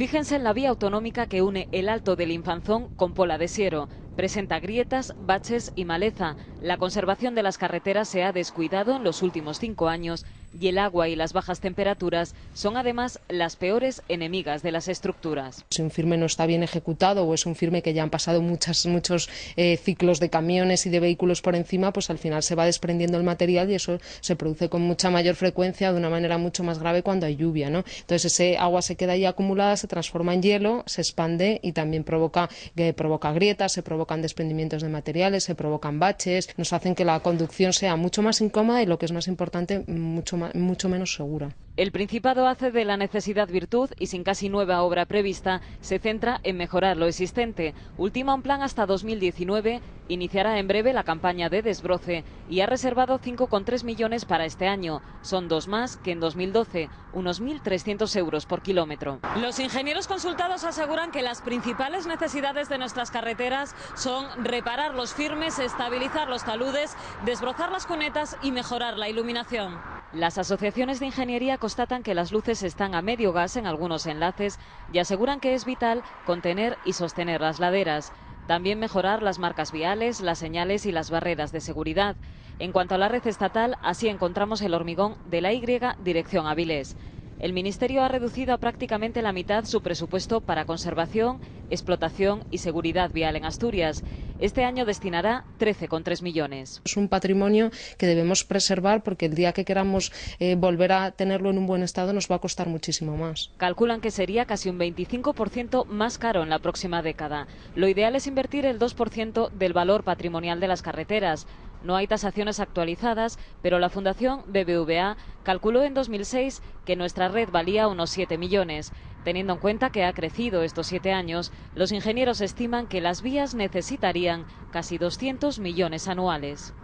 Fíjense en la vía autonómica que une el Alto del Infanzón con Pola de Siero. Presenta grietas, baches y maleza. La conservación de las carreteras se ha descuidado en los últimos cinco años y el agua y las bajas temperaturas son además las peores enemigas de las estructuras. Si un firme no está bien ejecutado o es un firme que ya han pasado muchas, muchos eh, ciclos de camiones y de vehículos por encima, pues al final se va desprendiendo el material y eso se produce con mucha mayor frecuencia de una manera mucho más grave cuando hay lluvia. ¿no? Entonces ese agua se queda ahí acumulada, se transforma en hielo, se expande y también provoca, eh, provoca grietas, se provocan desprendimientos de materiales, se provocan baches, nos hacen que la conducción sea mucho más incómoda y lo que es más importante, mucho mucho menos segura. El Principado hace de la necesidad virtud y sin casi nueva obra prevista, se centra en mejorar lo existente. Ultima un plan hasta 2019, iniciará en breve la campaña de desbroce y ha reservado 5,3 millones para este año. Son dos más que en 2012, unos 1.300 euros por kilómetro. Los ingenieros consultados aseguran que las principales necesidades de nuestras carreteras son reparar los firmes, estabilizar los taludes, desbrozar las cunetas y mejorar la iluminación. Las asociaciones de ingeniería constatan que las luces están a medio gas en algunos enlaces y aseguran que es vital contener y sostener las laderas. También mejorar las marcas viales, las señales y las barreras de seguridad. En cuanto a la red estatal, así encontramos el hormigón de la Y dirección Avilés. El Ministerio ha reducido a prácticamente la mitad su presupuesto para conservación, explotación y seguridad vial en Asturias. Este año destinará 13,3 millones. Es un patrimonio que debemos preservar porque el día que queramos eh, volver a tenerlo en un buen estado nos va a costar muchísimo más. Calculan que sería casi un 25% más caro en la próxima década. Lo ideal es invertir el 2% del valor patrimonial de las carreteras. No hay tasaciones actualizadas, pero la Fundación BBVA calculó en 2006 que nuestra red valía unos 7 millones. Teniendo en cuenta que ha crecido estos siete años, los ingenieros estiman que las vías necesitarían casi 200 millones anuales.